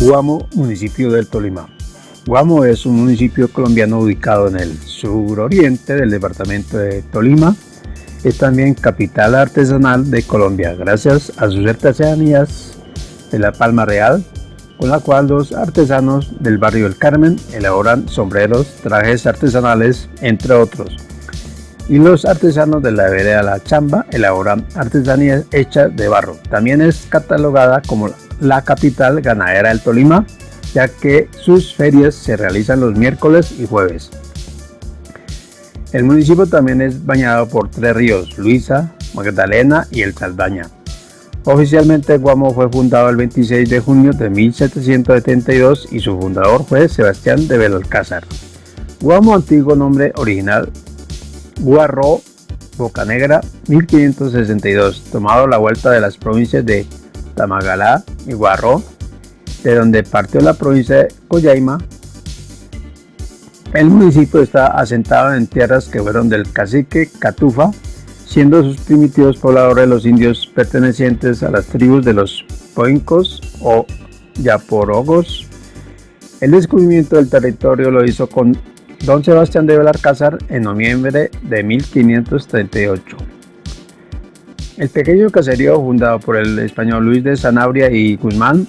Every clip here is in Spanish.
Guamo, municipio del Tolima. Guamo es un municipio colombiano ubicado en el suroriente del departamento de Tolima. Es también capital artesanal de Colombia, gracias a sus artesanías de la palma real, con la cual los artesanos del barrio del Carmen elaboran sombreros, trajes artesanales, entre otros. Y los artesanos de la vereda La Chamba elaboran artesanías hechas de barro. También es catalogada como la capital ganadera del Tolima, ya que sus ferias se realizan los miércoles y jueves. El municipio también es bañado por tres ríos, Luisa, Magdalena y el Saldaña. Oficialmente Guamo fue fundado el 26 de junio de 1772 y su fundador fue Sebastián de Belalcázar. Guamo antiguo nombre original Guarro Bocanegra 1562, tomado la vuelta de las provincias de Tamagalá y Guarro, de donde partió la provincia de Coyaima. El municipio está asentado en tierras que fueron del cacique Catufa, siendo sus primitivos pobladores los indios pertenecientes a las tribus de los Poincos o Yaporogos. El descubrimiento del territorio lo hizo con don Sebastián de Belalcázar en noviembre de 1538. El pequeño caserío fundado por el español Luis de Sanabria y Guzmán,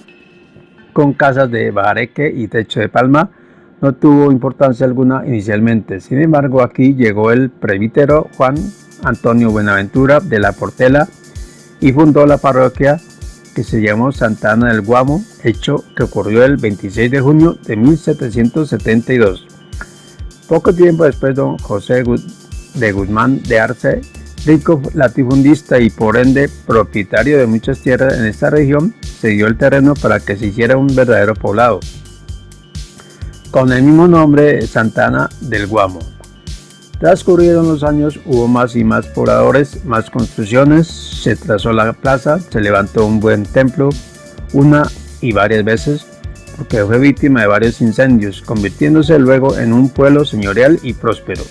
con casas de bajareque y techo de palma, no tuvo importancia alguna inicialmente. Sin embargo, aquí llegó el presbítero Juan Antonio Buenaventura de la Portela y fundó la parroquia que se llamó Santa Ana del Guamo, hecho que ocurrió el 26 de junio de 1772. Poco tiempo después, don José de Guzmán de Arce rico latifundista y por ende propietario de muchas tierras en esta región, se dio el terreno para que se hiciera un verdadero poblado, con el mismo nombre Santana del Guamo. Transcurrieron los años, hubo más y más pobladores, más construcciones, se trazó la plaza, se levantó un buen templo, una y varias veces, porque fue víctima de varios incendios, convirtiéndose luego en un pueblo señorial y próspero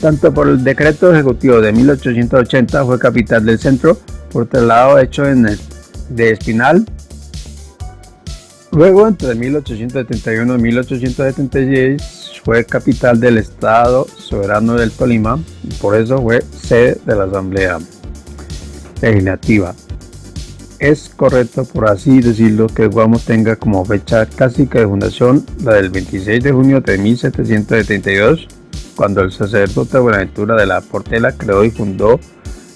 tanto por el decreto ejecutivo de 1880 fue capital del centro por traslado hecho en el, de Espinal. Luego, entre 1871 y 1876, fue capital del Estado soberano del Tolima y por eso fue sede de la Asamblea Legislativa. Es correcto, por así decirlo, que Guamo tenga como fecha casi de fundación la del 26 de junio de 1772 cuando el sacerdote Buenaventura de la Portela creó y fundó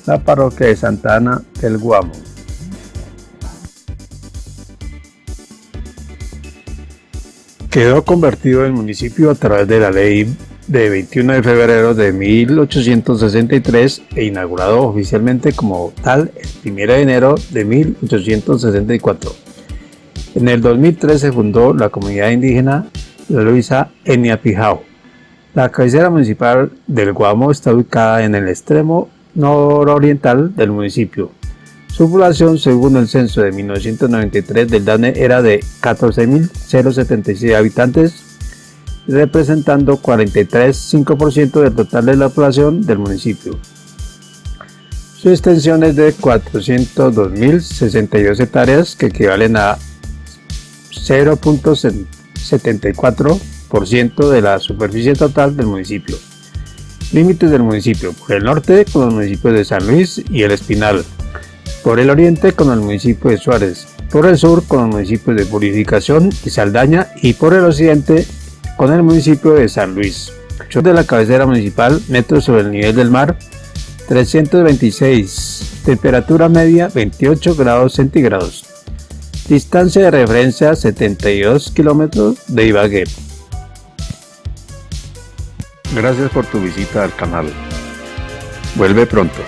la parroquia de Santa Ana del Guamo. Quedó convertido en municipio a través de la ley de 21 de febrero de 1863 e inaugurado oficialmente como tal el 1 de enero de 1864. En el 2003 se fundó la comunidad indígena Luisa Eniapijao la cabecera municipal del Guamo está ubicada en el extremo nororiental del municipio. Su población, según el censo de 1993 del DANE, era de 14.076 habitantes, representando 43,5% del total de la población del municipio. Su extensión es de 402.062 hectáreas, que equivalen a 0.74 de la superficie total del municipio. Límites del municipio. Por el norte con los municipios de San Luis y El Espinal. Por el oriente con el municipio de Suárez. Por el sur con los municipios de Purificación y Saldaña. Y por el occidente con el municipio de San Luis. De la cabecera municipal, metros sobre el nivel del mar, 326. Temperatura media 28 grados centígrados. Distancia de referencia 72 kilómetros de Ibagué. Gracias por tu visita al canal. Vuelve pronto.